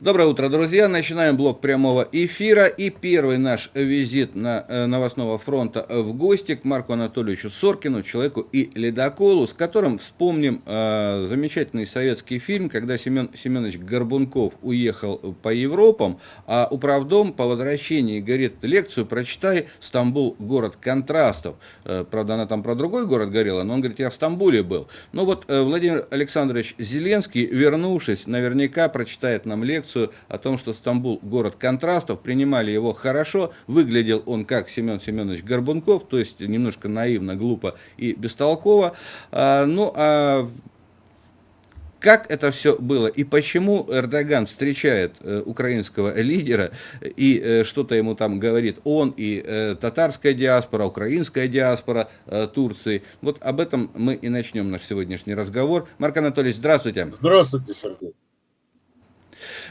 Доброе утро, друзья. Начинаем блок прямого эфира. И первый наш визит на э, новостного фронта в гости к Марку Анатольевичу Соркину, человеку и ледоколу, с которым вспомним э, замечательный советский фильм, когда Семен Семенович Горбунков уехал по Европам, а управдом по возвращении говорит лекцию «Прочитай Стамбул, город контрастов». Э, правда, она там про другой город говорила, но он говорит, я в Стамбуле был. Ну вот э, Владимир Александрович Зеленский, вернувшись, наверняка прочитает нам лекцию лекцию о том, что Стамбул – город контрастов, принимали его хорошо, выглядел он как Семен Семенович Горбунков, то есть немножко наивно, глупо и бестолково. А, ну, а как это все было и почему Эрдоган встречает э, украинского лидера и э, что-то ему там говорит он и э, татарская диаспора, украинская диаспора э, Турции. Вот об этом мы и начнем наш сегодняшний разговор. Марк Анатольевич, здравствуйте. Здравствуйте, Сергей.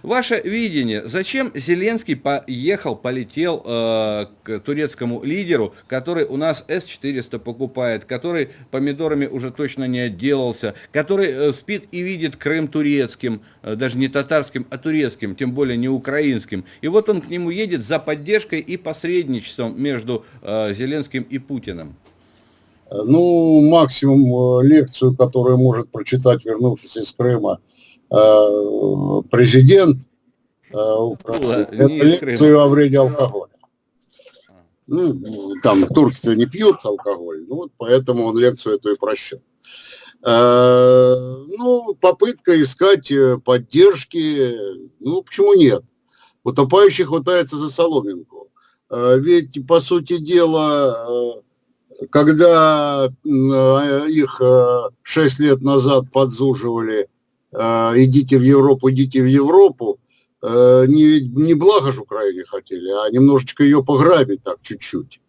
Ваше видение, зачем Зеленский поехал, полетел э, к турецкому лидеру, который у нас С-400 покупает, который помидорами уже точно не отделался, который э, спит и видит Крым турецким, э, даже не татарским, а турецким, тем более не украинским. И вот он к нему едет за поддержкой и посредничеством между э, Зеленским и Путиным. Ну, максимум э, лекцию, которую может прочитать, вернувшись из Крыма, Э, президент э, лекцию о вреде алкоголя. Ну, там турки-то не пьют алкоголь, ну вот поэтому он лекцию эту и прощал. Э, ну, попытка искать поддержки, ну, почему нет? Утопающий хватается за соломинку. Ведь, по сути дела, когда их шесть лет назад подзуживали Э, идите в Европу, идите в Европу, э, не, не благо же Украине хотели, а немножечко ее пограбить так чуть-чуть.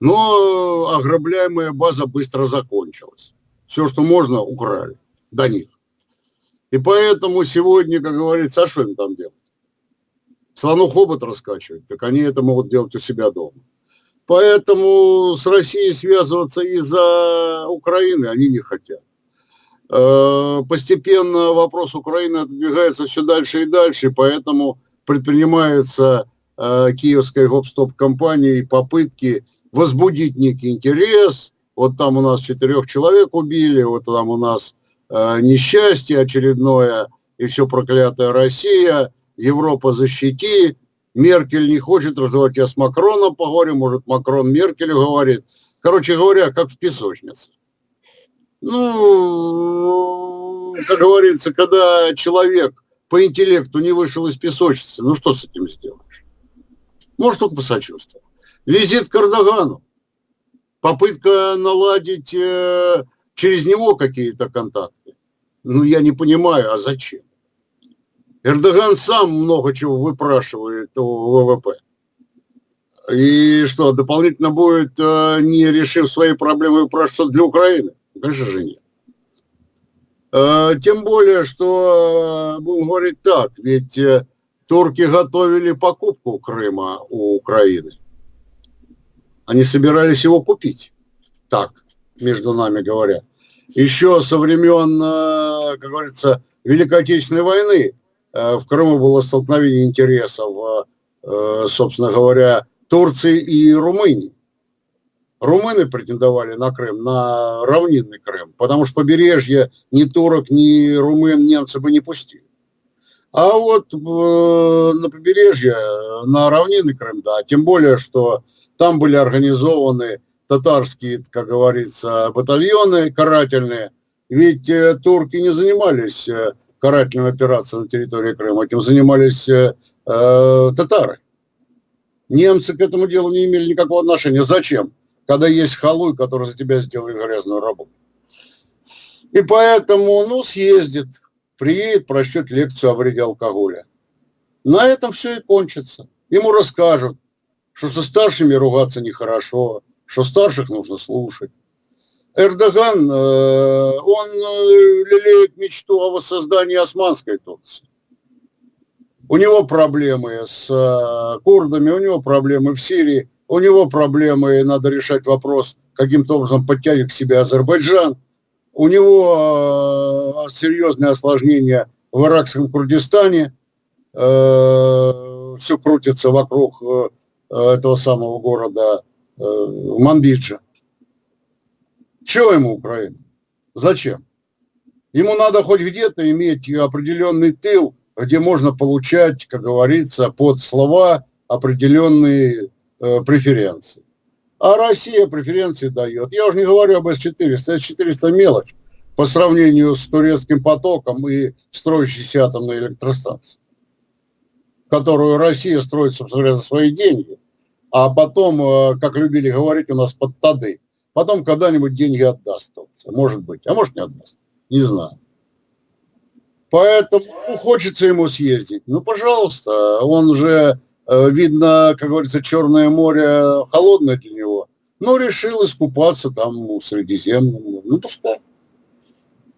Но ограбляемая база быстро закончилась. Все, что можно, украли до них. И поэтому сегодня, как говорится, а что им там делать? Слону хобот раскачивать, так они это могут делать у себя дома. Поэтому с Россией связываться из-за Украины они не хотят. Э, постепенно вопрос Украины отодвигается все дальше и дальше, поэтому предпринимается э, киевской гоп-стоп-компанией попытки возбудить некий интерес. Вот там у нас четырех человек убили, вот там у нас э, несчастье очередное, и все проклятая Россия, Европа защити, Меркель не хочет развивать, я с Макроном поговорю, может Макрон Меркель говорит. Короче говоря, как в песочнице. Ну, как говорится, когда человек по интеллекту не вышел из песочницы, ну что с этим сделаешь? Может, только посочувствовать. Визит к Эрдогану. Попытка наладить э, через него какие-то контакты. Ну, я не понимаю, а зачем? Эрдоган сам много чего выпрашивает у ВВП. И что, дополнительно будет, э, не решив свои проблемы, выпрашивать для Украины? Конечно же нет. Э, тем более, что, э, будем говорить так, ведь э, турки готовили покупку Крыма у Украины. Они собирались его купить. Так, между нами говоря. Еще со времен, как говорится, Великой Отечественной войны в Крыму было столкновение интересов, собственно говоря, Турции и Румынии. Румыны претендовали на Крым, на равнинный Крым, потому что побережье ни турок, ни румын немцы бы не пустили. А вот э, на побережье, на равнинный Крым, да, тем более, что там были организованы татарские, как говорится, батальоны карательные, ведь э, турки не занимались э, карательными операциями на территории Крыма, этим занимались э, э, татары. Немцы к этому делу не имели никакого отношения. Зачем? Когда есть халуй, который за тебя сделает грязную работу. И поэтому, ну, съездит, приедет, прочтет лекцию о вреде алкоголя. На этом все и кончится. Ему расскажут, что со старшими ругаться нехорошо, что старших нужно слушать. Эрдоган, э, он э, лелеет мечту о воссоздании османской Турции. У него проблемы с э, курдами, у него проблемы в Сирии у него проблемы, и надо решать вопрос, каким-то образом подтянуть к себе Азербайджан. У него э, серьезные осложнения в иракском Курдистане. э, все крутится вокруг э, этого самого города Манбиджа. Чего ему Украина? Зачем? Ему надо хоть где-то иметь определенный тыл, где можно получать, как говорится, под слова определенные преференции. А Россия преференции дает. Я уже не говорю об С-400. С-400 мелочь по сравнению с турецким потоком и строящейся атомной электростанцией, которую Россия строит, собственно говоря, за свои деньги, а потом, э, как любили говорить у нас, под тады. Потом когда-нибудь деньги отдаст. Может быть, а может не отдаст. Не знаю. Поэтому ну, хочется ему съездить. Ну, пожалуйста, он уже, э, видно, как говорится, Черное море холодное для него. Но решил искупаться там у Средиземном. Ну, пускай.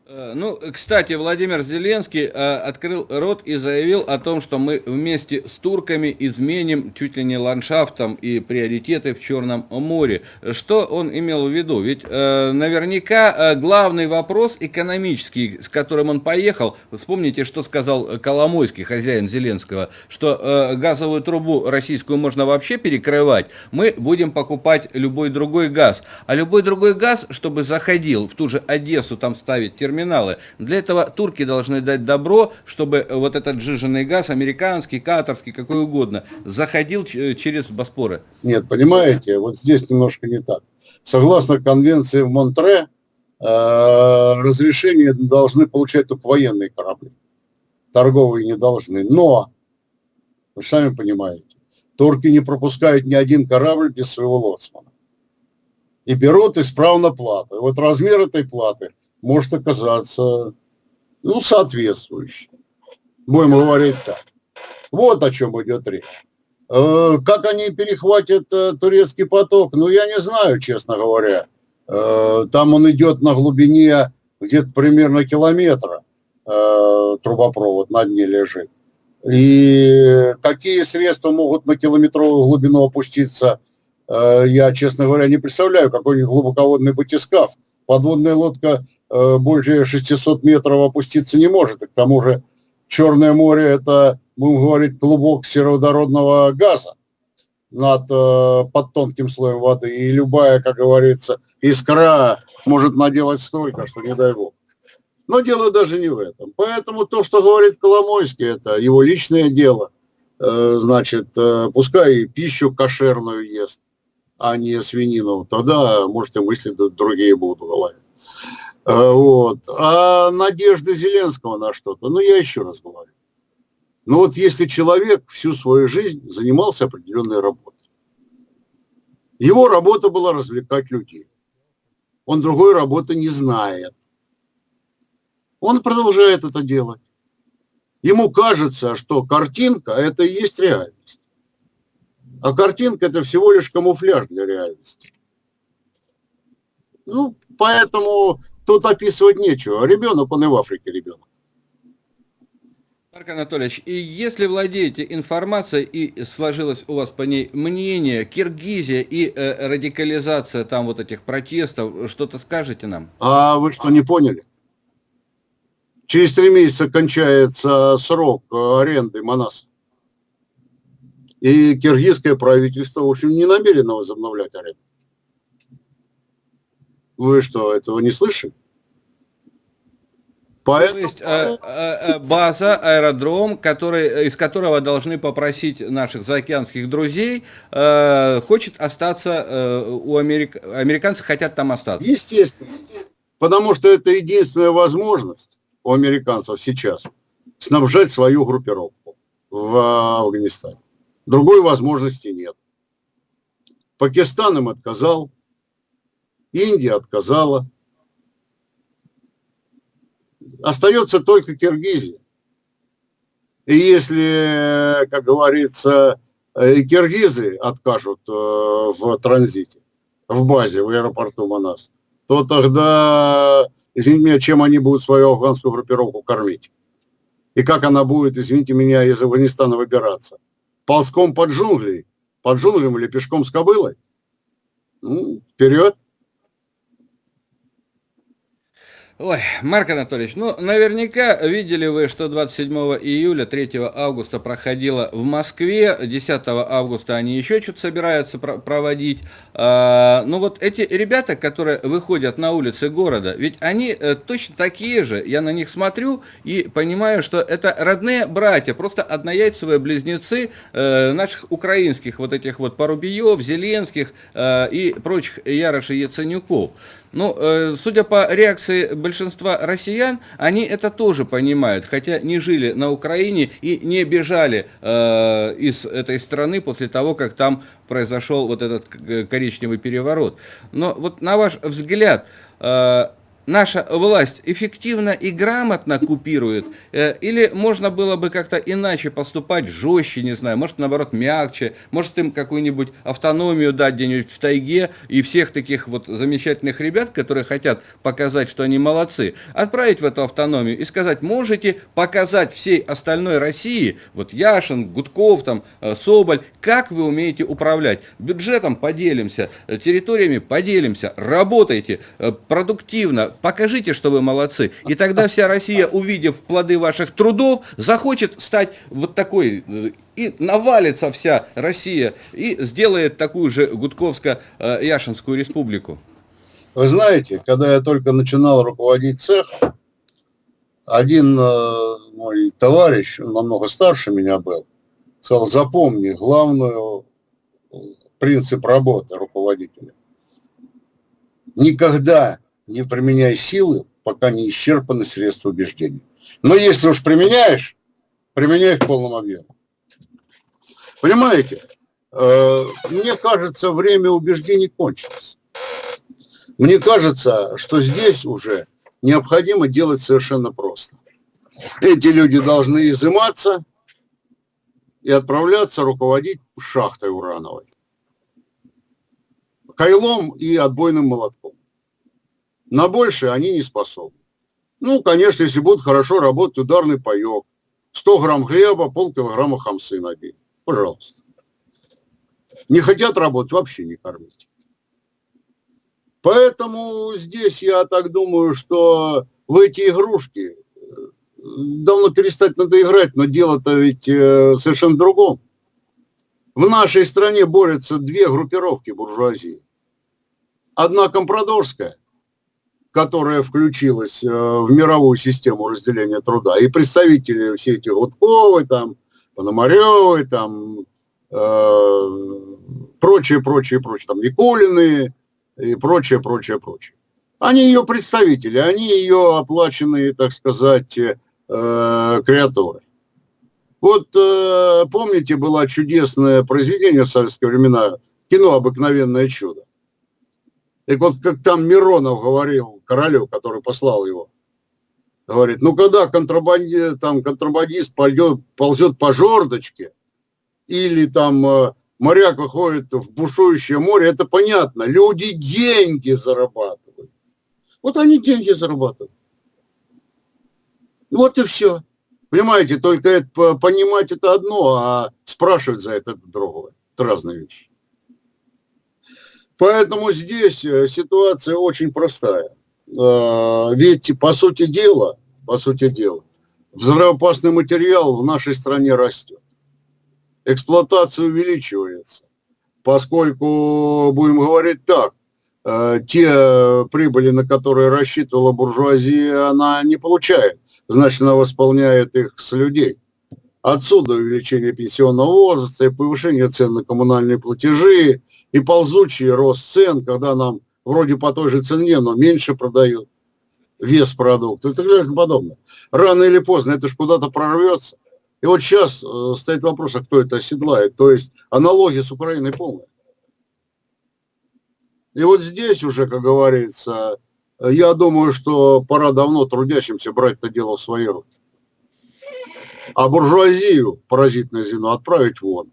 Э, ну, кстати, Владимир Зеленский э, открыл рот и заявил о том, что мы вместе с турками изменим чуть ли не ландшафтом и приоритеты в Черном море. Что он имел в виду? Ведь э, наверняка главный вопрос экономический, с которым он поехал, вспомните, что сказал Коломойский, хозяин Зеленского, что газовую трубу российскую можно вообще перекрывать, мы будем покупать любой другой газ. А любой другой газ, чтобы заходил в ту же Одессу, там ставить терминал, терминалы. Для этого турки должны дать добро, чтобы вот этот жиженный газ, американский, катарский, какой угодно, заходил через Боспоры. Нет, понимаете, вот здесь немножко не так. Согласно конвенции в Монтре, э, разрешение должны получать только военные корабли. Торговые не должны. Но, вы сами понимаете, турки не пропускают ни один корабль без своего лоцмана. И берут исправно плату. И вот размер этой платы может оказаться ну, соответствующим. Будем говорить так. Вот о чем идет речь. Э, как они перехватят э, турецкий поток, ну, я не знаю, честно говоря. Э, там он идет на глубине где-то примерно километра, трубопровод на дне лежит. И какие средства могут на километровую глубину опуститься, я, честно говоря, не представляю, какой-нибудь глубоководный батискаф. Подводная лодка Э, больше 600 метров опуститься не может. И к тому же Черное море – это, будем говорить, клубок сероводородного газа над, э, под тонким слоем воды. И любая, как говорится, искра может наделать столько, что не дай бог. Но дело даже не в этом. Поэтому то, что говорит Коломойский, это его личное дело. Э, значит, пускай пищу кошерную ест, а не свинину. Тогда, может, и мысли другие будут в голове. Э, вот. А надежда Зеленского на что-то, ну я еще раз говорю. Ну вот если человек всю свою жизнь занимался определенной работой, его работа была развлекать людей. Он другой работы не знает. Он продолжает это делать. Ему кажется, что картинка – это и есть реальность. А картинка – это всего лишь камуфляж для реальности. Ну, поэтому тут описывать нечего. Ребенок, он и в Африке ребенок. Марк Анатольевич, и если владеете информацией и сложилось у вас по ней мнение, Киргизия и э, радикализация там вот этих протестов, что-то скажете нам? А вы что, не поняли? Через три месяца кончается срок э, аренды Манаса. И киргизское правительство, в общем, не намерено возобновлять аренду. Вы что, этого не слышали? Поэтому... То есть э, э, база, аэродром, который, из которого должны попросить наших заокеанских друзей, э, хочет остаться э, у Америк... американцы хотят там остаться. Естественно, потому что это единственная возможность у американцев сейчас снабжать свою группировку в Афганистане. Другой возможности нет. Пакистан им отказал, Индия отказала. Остается только Киргизия. И если, как говорится, киргизы откажут э, в транзите, в базе, в аэропорту Манас, то тогда, извините меня, чем они будут свою афганскую группировку кормить? И как она будет, извините меня, из Афганистана выбираться? Ползком под джунгли? Под джунглям или пешком с кобылой? Ну, вперед! Ой, Марк Анатольевич, ну, наверняка видели вы, что 27 июля, 3 августа проходило в Москве, 10 августа они еще что-то собираются проводить. А, ну вот эти ребята, которые выходят на улицы города, ведь они э, точно такие же, я на них смотрю и понимаю, что это родные братья, просто однояйцевые близнецы э, наших украинских вот этих вот Порубиев, Зеленских э, и прочих Ярошей Яценюков. Ну, э, судя по реакции большинства россиян, они это тоже понимают, хотя не жили на Украине и не бежали э, из этой страны после того, как там произошел вот этот коричневый переворот. Но вот на ваш взгляд, э, наша власть эффективно и грамотно купирует, э, или можно было бы как-то иначе поступать, жестче, не знаю, может, наоборот, мягче, может, им какую-нибудь автономию дать где-нибудь в тайге, и всех таких вот замечательных ребят, которые хотят показать, что они молодцы, отправить в эту автономию и сказать, можете показать всей остальной России, вот Яшин, Гудков, там, э, Соболь, как вы умеете управлять. Бюджетом поделимся, э, территориями поделимся, работайте продуктивно, покажите, что вы молодцы. И тогда вся Россия, увидев плоды ваших трудов, захочет стать вот такой, э, и навалится вся Россия, и сделает такую же Гудковско-Яшинскую республику. Вы знаете, когда я только начинал руководить цех, один э, мой товарищ, он намного старше меня был, сказал, запомни главную э, принцип работы руководителя. Никогда не применяй силы, пока не исчерпаны средства убеждения. Но если уж применяешь, применяй в полном объеме. Понимаете? Э, мне кажется, время убеждений кончилось. Мне кажется, что здесь уже необходимо делать совершенно просто. Эти люди должны изыматься и отправляться руководить шахтой урановой. Кайлом и отбойным молотком. На большее они не способны. Ну, конечно, если будут хорошо работать ударный паек, 100 грамм хлеба, полкилограмма хамсы на день. Пожалуйста. Не хотят работать, вообще не кормить. Поэтому здесь я так думаю, что в эти игрушки э, давно перестать надо играть, но дело-то ведь э, совершенно другом. В нашей стране борются две группировки буржуазии. Одна компрадорская – которая включилась э, в мировую систему разделения труда, и представители все эти Гудковой, там, Пономаревой, там, э, прочее, прочее, прочее, там, Никулины и прочее, прочее, прочее. Они ее представители, они ее оплаченные, так сказать, э, креатуры. Вот помните, было чудесное произведение в советские времена, кино «Обыкновенное чудо». Так вот, как там Миронов говорил королю, который послал его, говорит, ну когда контрабанди, там, контрабандист пойдет, ползет по жердочке, или там э, моряк выходит в бушующее море, это понятно. Люди деньги зарабатывают. Вот они деньги зарабатывают. Вот и все. Понимаете, только это, понимать это одно, а спрашивать за это другое. Это разные вещи. Поэтому здесь э, ситуация очень простая. А, ведь, по сути дела, по сути дела, взрывоопасный материал в нашей стране растет. Эксплуатация увеличивается, поскольку, будем говорить так, э, те прибыли, на которые рассчитывала буржуазия, она не получает. Значит, она восполняет их с людей. Отсюда увеличение пенсионного возраста и повышение цен на коммунальные платежи, и ползучий рост цен, когда нам вроде по той же цене, но меньше продают вес продукта и так далее и подобное. Рано или поздно это же куда-то прорвется. И вот сейчас э, стоит вопрос, а кто это оседлает. То есть аналогия с Украиной полная. И вот здесь уже, как говорится, я думаю, что пора давно трудящимся брать это дело в свои руки. А буржуазию, паразитное звено, отправить вон.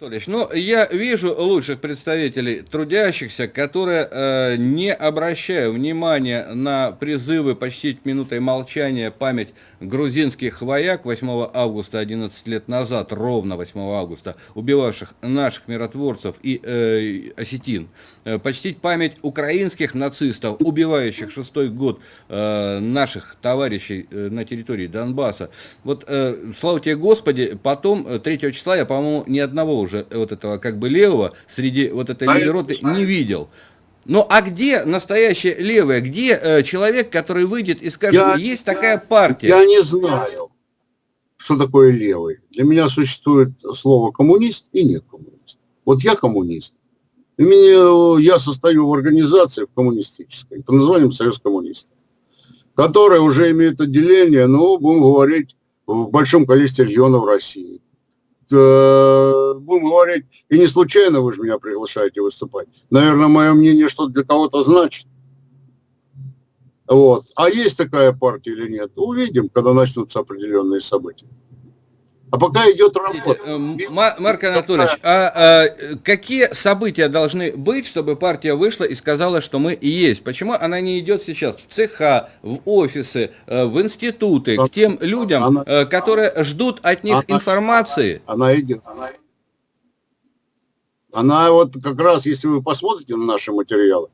Анатольевич, ну, я вижу лучших представителей трудящихся, которые, э, не обращая внимания на призывы почтить минутой молчания память грузинских вояк 8 августа 11 лет назад, ровно 8 августа, убивавших наших миротворцев и э, осетин, э, почтить память украинских нацистов, убивающих шестой год э, наших товарищей э, на территории Донбасса. Вот, э, слава тебе Господи, потом, 3 э, числа, я, по-моему, ни одного уже вот этого как бы левого среди вот этой роты не видел. Ну а где настоящее левое? Где э, человек, который выйдет и скажет, я, есть такая партия? Я не знаю, что такое левый. Для меня существует слово коммунист и нет коммунист. Вот я коммунист. И меня, я состою в организации коммунистической под названием Союз коммунистов, которая уже имеет отделение, ну, будем говорить, в большом количестве регионов России. Э, будем говорить, и не случайно вы же меня приглашаете выступать. Наверное, мое мнение что для кого-то значит. Вот. А есть такая партия или нет, увидим, когда начнутся определенные события. А пока идет работа. Э, Марк Анатольевич, а, а какие события должны быть, чтобы партия вышла и сказала, что мы и есть? Почему она не идет сейчас в цеха, в офисы, э, в институты, к тем людям, она, э, которые ждут от них она, информации? Она идет. Она вот как раз, если вы посмотрите на наши материалы,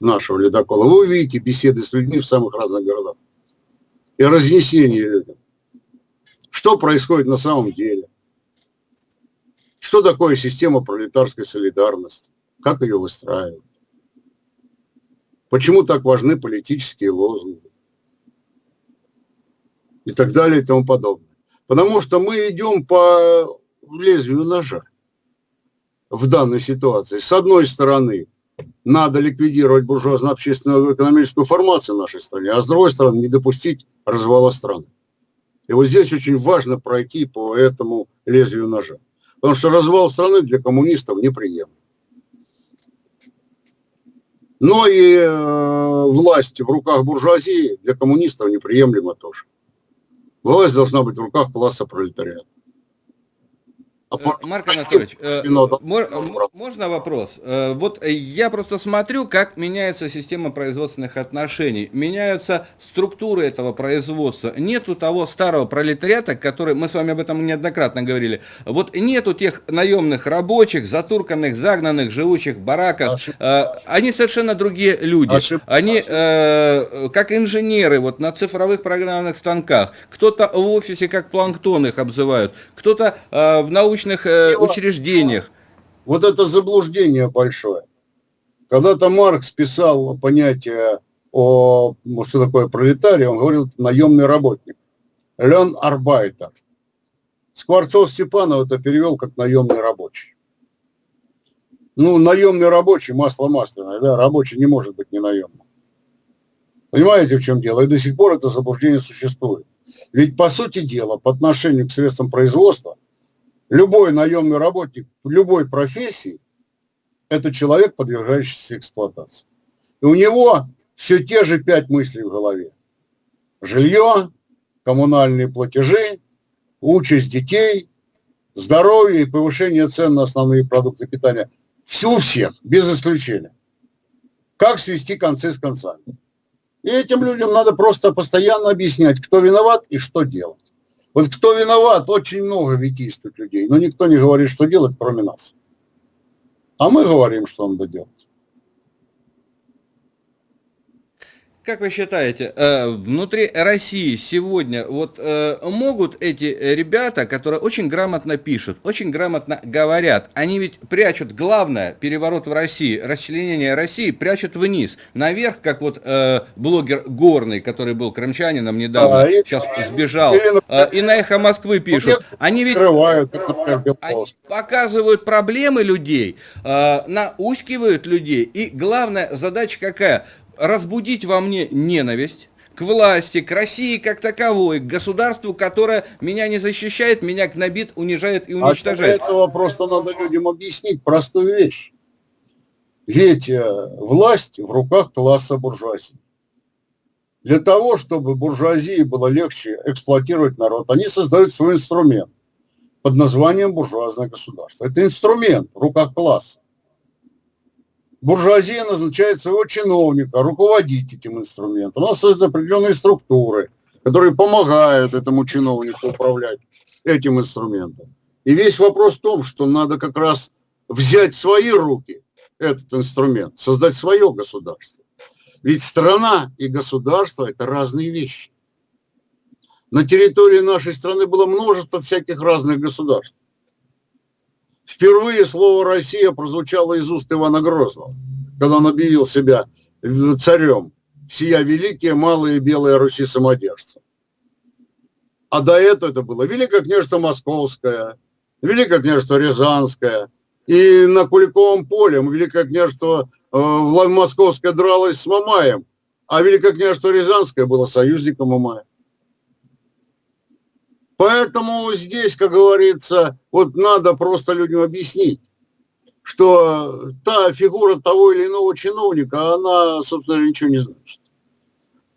нашего ледокола, вы увидите беседы с людьми в самых разных городах и разнесение людям что происходит на самом деле, что такое система пролетарской солидарности, как ее выстраивать, почему так важны политические лозунги и так далее и тому подобное. Потому что мы идем по лезвию ножа в данной ситуации. С одной стороны, надо ликвидировать буржуазно-общественную экономическую формацию в нашей стране, а с другой стороны, не допустить развала страны. И вот здесь очень важно пройти по этому лезвию ножа. Потому что развал страны для коммунистов неприемлем. Но и э, власть в руках буржуазии для коммунистов неприемлема тоже. Власть должна быть в руках класса пролетариата. А э, Марк Анатольевич, э, можно вопрос? Э, вот я просто смотрю, как меняется система производственных отношений, меняются структуры этого производства. Нету того старого пролетариата, который, мы с вами об этом неоднократно говорили, вот нету тех наемных рабочих, затурканных, загнанных, живущих в бараках. Они совершенно другие люди. Они как инженеры вот на цифровых программных станках. Кто-то в офисе как планктон их обзывают, кто-то в научном научных э, учреждениях. Вот это заблуждение большое. Когда-то Маркс писал понятие о, ну, что такое пролетарий, он говорил, наемный работник. Лен Арбайтер. Скворцов Степанов это перевел как наемный рабочий. Ну, наемный рабочий, масло масляное, да, рабочий не может быть не наемным. Понимаете, в чем дело? И до сих пор это заблуждение существует. Ведь, по сути дела, по отношению к средствам производства – Любой наемный работник любой профессии – это человек, подвергающийся эксплуатации. И у него все те же пять мыслей в голове. Жилье, коммунальные платежи, участь детей, здоровье и повышение цен на основные продукты питания. Все у всех, без исключения. Как свести концы с концами. И этим людям надо просто постоянно объяснять, кто виноват и что делать. Вот кто виноват, очень много действует людей, но никто не говорит, что делать, кроме нас. А мы говорим, что надо делать. Как вы считаете, э, внутри России сегодня вот э, могут эти ребята, которые очень грамотно пишут, очень грамотно говорят, они ведь прячут главное, переворот в России, расчленение России, прячут вниз, наверх, как вот э, блогер Горный, который был крымчанином недавно, а, сейчас и, сбежал, и на эхо Москвы пишут. Они ведь они показывают проблемы людей, наускивают людей, и главная задача какая? Разбудить во мне ненависть к власти, к России как таковой, к государству, которое меня не защищает, меня гнобит, унижает и уничтожает. А для этого просто надо людям объяснить простую вещь. Ведь э, власть в руках класса буржуазии. Для того, чтобы буржуазии было легче эксплуатировать народ, они создают свой инструмент под названием буржуазное государство. Это инструмент в руках класса. Буржуазия назначает своего чиновника руководить этим инструментом. У нас есть определенные структуры, которые помогают этому чиновнику управлять этим инструментом. И весь вопрос в том, что надо как раз взять в свои руки этот инструмент, создать свое государство. Ведь страна и государство – это разные вещи. На территории нашей страны было множество всяких разных государств. Впервые слово «Россия» прозвучало из уст Ивана Грозного, когда он объявил себя царем. Сия великие малые белые Руси самодержцы. А до этого это было Великое княжество Московское, Великое княжество Рязанское. И на Куликовом поле Великое княжество э, Московское дралось с Мамаем, а Великое княжество Рязанское было союзником Мамая. Поэтому здесь, как говорится, вот надо просто людям объяснить, что та фигура того или иного чиновника, она, собственно, ничего не значит.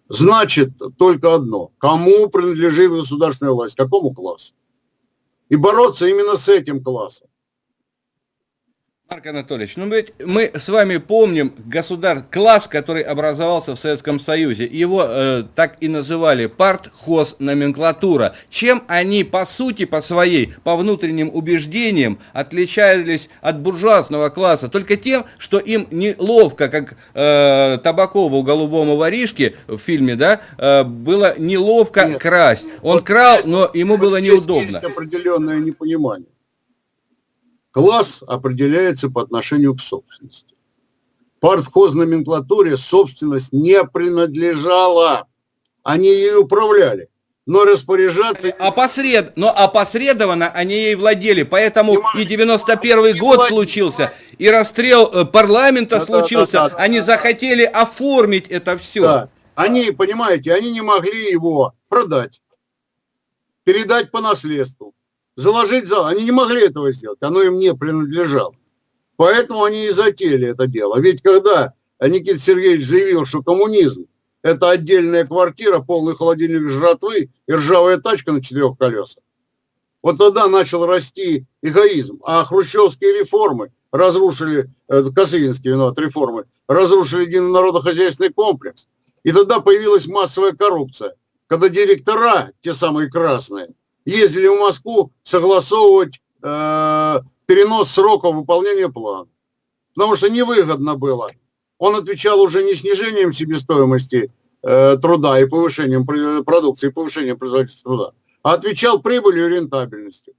Значит только одно. Кому принадлежит государственная власть, какому классу. И бороться именно с этим классом. Марк Анатольевич, ну ведь мы с вами помним государ... класс, который образовался в Советском Союзе. Его э, так и называли партхоз номенклатура. Чем они по сути, по своей, по внутренним убеждениям отличались от буржуазного класса? Только тем, что им неловко, как э, Табакову голубому воришке в фильме, да, э, было неловко Нет, красть. Он вот крал, здесь, но ему вот было неудобно. Есть определенное непонимание. Класс определяется по отношению к собственности. Партхоз-номенклатуре собственность не принадлежала. Они ей управляли. Но распоряжаться... Опосред... Но опосредованно они ей владели. Поэтому и 91 год владели. случился, и расстрел э, парламента да, случился. Да, да, да, они да, захотели оформить это все. Да. Они, понимаете, они не могли его продать, передать по наследству заложить зал. Они не могли этого сделать, оно им не принадлежало. Поэтому они и затеяли это дело. Ведь когда Никита Сергеевич заявил, что коммунизм – это отдельная квартира, полный холодильник жратвы и ржавая тачка на четырех колесах, вот тогда начал расти эгоизм. А хрущевские реформы разрушили, э, Косыгинские виноват реформы, разрушили единый народохозяйственный комплекс. И тогда появилась массовая коррупция, когда директора, те самые красные, ездили в Москву согласовывать э, перенос сроков выполнения плана. Потому что невыгодно было. Он отвечал уже не снижением себестоимости э, труда и повышением продукции, и повышением производительности труда, а отвечал прибылью и рентабельностью.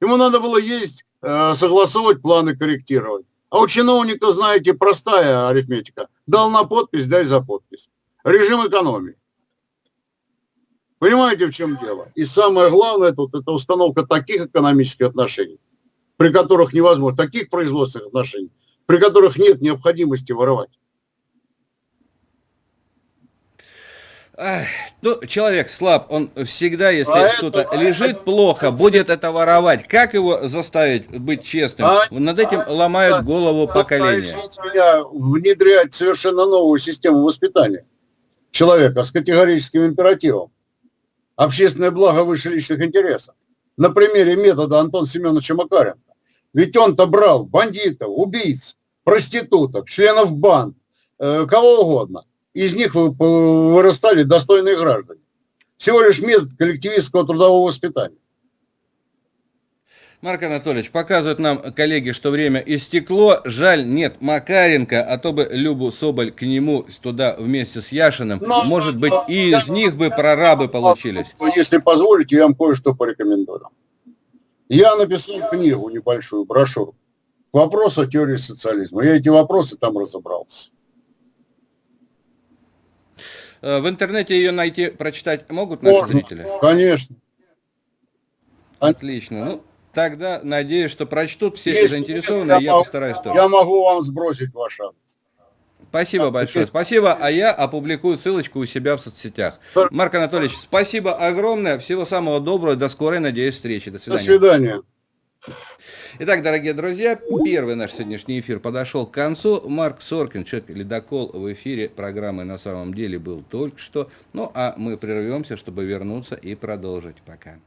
Ему надо было ездить, э, согласовывать планы, корректировать. А у чиновника, знаете, простая арифметика. Дал на подпись, дай за подпись. Режим экономии. Понимаете, в чем дело? И самое главное тут это установка таких экономических отношений, при которых невозможно, таких производственных отношений, при которых нет необходимости воровать. Ну, человек слаб, он всегда, если а что-то это, лежит это, плохо, будет это воровать. Как его заставить быть честным? А, Над этим а, ломают а, голову поколения. меня внедрять совершенно новую систему воспитания человека с категорическим императивом общественное благо выше личных интересов. На примере метода Антона Семеновича Макаренко. Ведь он-то брал бандитов, убийц, проституток, членов банд, э, кого угодно. Из них вырастали достойные граждане. Всего лишь метод коллективистского трудового воспитания. Марк Анатольевич, показывают нам коллеги, что время истекло. Жаль, нет Макаренко, а то бы Любу Соболь к нему туда вместе с Яшиным. Но, Может быть, но, и из них бы прорабы получились. Если позволите, я вам кое-что порекомендую. Я написал книгу небольшую, брошюру. Вопрос о теории социализма. Я эти вопросы там разобрался. Э, в интернете ее найти, прочитать могут наши Можно, зрители? Конечно. Отлично. Ну, Тогда надеюсь, что прочтут все Если заинтересованные, я, я постараюсь тоже. Я могу вам сбросить ваш адрес. Спасибо а, большое. Спасибо, а я опубликую ссылочку у себя в соцсетях. Марк Анатольевич, спасибо огромное. Всего самого доброго. До скорой, надеюсь, встречи. До свидания. До свидания. Итак, дорогие друзья, первый наш сегодняшний эфир подошел к концу. Марк Соркин, человек ледокол в эфире программы на самом деле был только что. Ну, а мы прервемся, чтобы вернуться и продолжить. Пока.